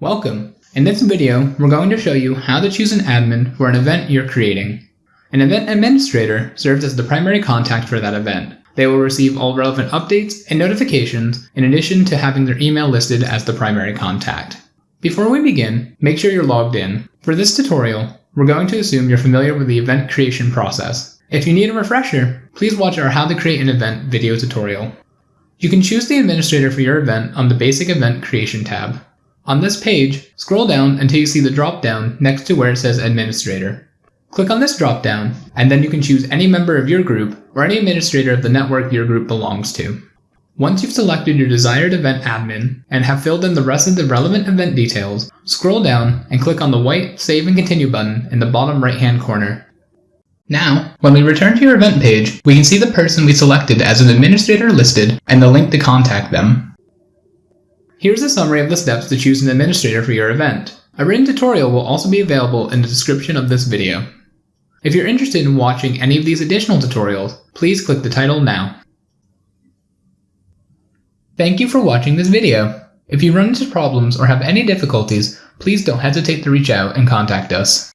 Welcome! In this video, we're going to show you how to choose an admin for an event you're creating. An event administrator serves as the primary contact for that event. They will receive all relevant updates and notifications in addition to having their email listed as the primary contact. Before we begin, make sure you're logged in. For this tutorial, we're going to assume you're familiar with the event creation process. If you need a refresher, please watch our How to Create an Event video tutorial. You can choose the administrator for your event on the Basic Event Creation tab. On this page, scroll down until you see the drop-down next to where it says Administrator. Click on this drop-down, and then you can choose any member of your group or any administrator of the network your group belongs to. Once you've selected your desired event admin and have filled in the rest of the relevant event details, scroll down and click on the white Save and Continue button in the bottom right-hand corner. Now, when we return to your event page, we can see the person we selected as an administrator listed and the link to contact them. Here's a summary of the steps to choose an administrator for your event. A written tutorial will also be available in the description of this video. If you're interested in watching any of these additional tutorials, please click the title now. Thank you for watching this video. If you run into problems or have any difficulties, please don't hesitate to reach out and contact us.